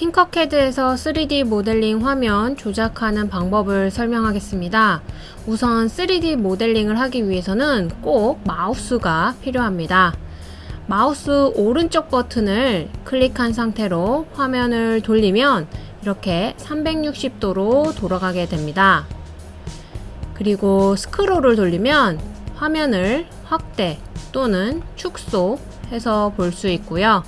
팅커캐드에서 3D 모델링 화면 조작하는 방법을 설명하겠습니다. 우선 3D 모델링을 하기 위해서는 꼭 마우스가 필요합니다. 마우스 오른쪽 버튼을 클릭한 상태로 화면을 돌리면 이렇게 360도로 돌아가게 됩니다. 그리고 스크롤을 돌리면 화면을 확대 또는 축소해서 볼 수 있고요.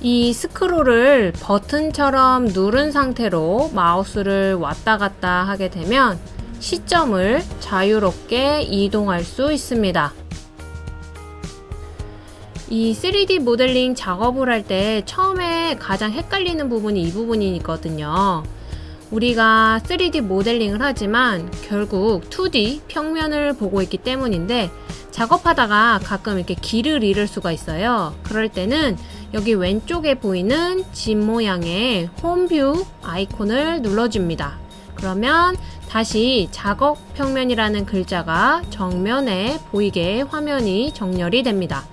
이 스크롤을 버튼처럼 누른 상태로 마우스를 왔다 갔다 하게 되면 시점을 자유롭게 이동할 수 있습니다. 이 3D 모델링 작업을 할 때 처음에 가장 헷갈리는 부분이 이 부분이거든요. 우리가 3D 모델링을 하지만 결국 2D 평면을 보고 있기 때문인데 작업하다가 가끔 이렇게 길을 잃을 수가 있어요. 그럴 때는 여기 왼쪽에 보이는 집 모양의 홈뷰 아이콘을 눌러줍니다. 그러면 다시 작업 평면이라는 글자가 정면에 보이게 화면이 정렬이 됩니다.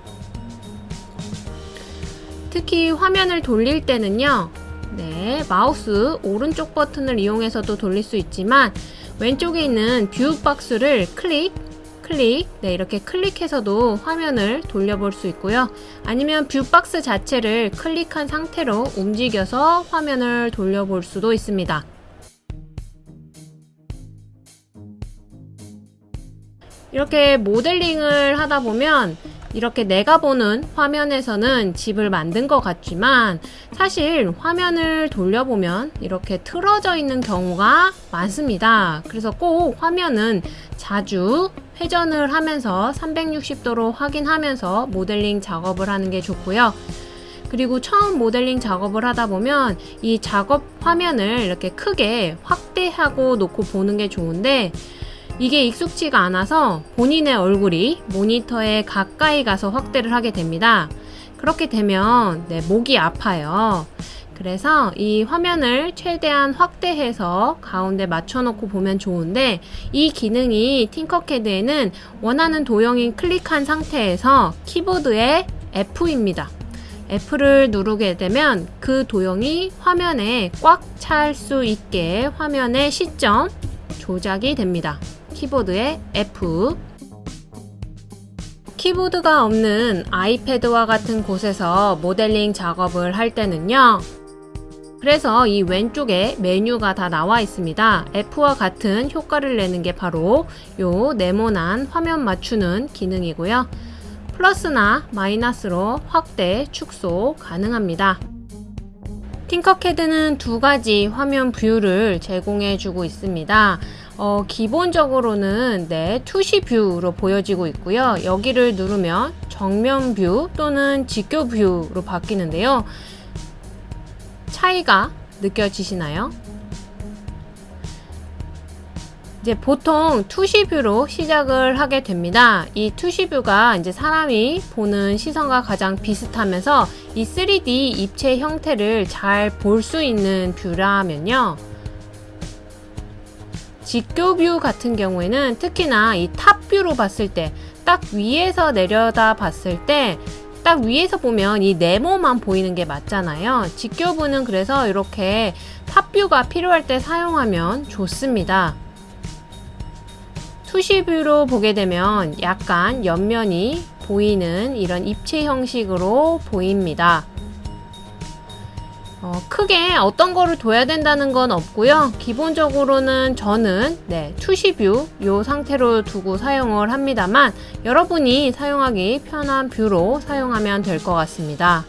특히 화면을 돌릴 때는요. 네, 마우스 오른쪽 버튼을 이용해서도 돌릴 수 있지만 왼쪽에 있는 view 박스를 클릭 클릭 네 이렇게 클릭해서도 화면을 돌려볼 수 있고요. 아니면 view 박스 자체를 클릭한 상태로 움직여서 화면을 돌려볼 수도 있습니다. 이렇게 모델링을 하다 보면 이렇게 내가 보는 화면에서는 집을 만든 것 같지만 사실 화면을 돌려보면 이렇게 틀어져 있는 경우가 많습니다. 그래서 꼭 화면은 자주 회전을 하면서 360도로 확인하면서 모델링 작업을 하는 게 좋고요. 그리고 처음 모델링 작업을 하다 보면 이 작업 화면을 이렇게 크게 확대하고 놓고 보는 게 좋은데 이게 익숙치가 않아서 본인의 얼굴이 모니터에 가까이 가서 확대를 하게 됩니다. 그렇게 되면 네, 목이 아파요. 그래서 이 화면을 최대한 확대해서 가운데 맞춰놓고 보면 좋은데 이 기능이 팅커캐드에는 원하는 도형인 클릭한 상태에서 키보드의 F입니다. F를 누르게 되면 그 도형이 화면에 꽉 찰 수 있게 화면의 시점 조작이 됩니다. 키보드의 F. 키보드가 없는 아이패드와 같은 곳에서 모델링 작업을 할 때는요. 그래서 이 왼쪽에 메뉴가 다 나와 있습니다. F와 같은 효과를 내는 게 바로 요 네모난 화면 맞추는 기능이고요. 플러스나 마이너스로 확대, 축소 가능합니다. 팅커캐드는 두 가지 화면 view를 제공해 주고 있습니다 어, 기본적으로는 네, 투시 view로 보여지고 있고요. 여기를 누르면 정면 view 또는 직교 view로 바뀌는데요. 차이가 느껴지시나요? 이제 보통 투시뷰로 시작을 하게 됩니다. 이 투시뷰가 이제 사람이 보는 시선과 가장 비슷하면서 이 3D 입체 형태를 잘 볼 수 있는 뷰라면요. 직교뷰 같은 경우에는 특히나 이 탑뷰로 봤을 때 딱 위에서 내려다 봤을 때 딱 위에서 보면 이 네모만 보이는 게 맞잖아요. 직교뷰는 그래서 이렇게 탑뷰가 필요할 때 사용하면 좋습니다. 투시뷰로 보게 되면 약간 옆면이 보이는 이런 입체 형식으로 보입니다 어, 크게 어떤 거를 둬야 된다는 건 없고요. 기본적으로는 저는 네, 투시뷰 이 상태로 두고 사용을 합니다만 여러분이 사용하기 편한 뷰로 사용하면 될 것 같습니다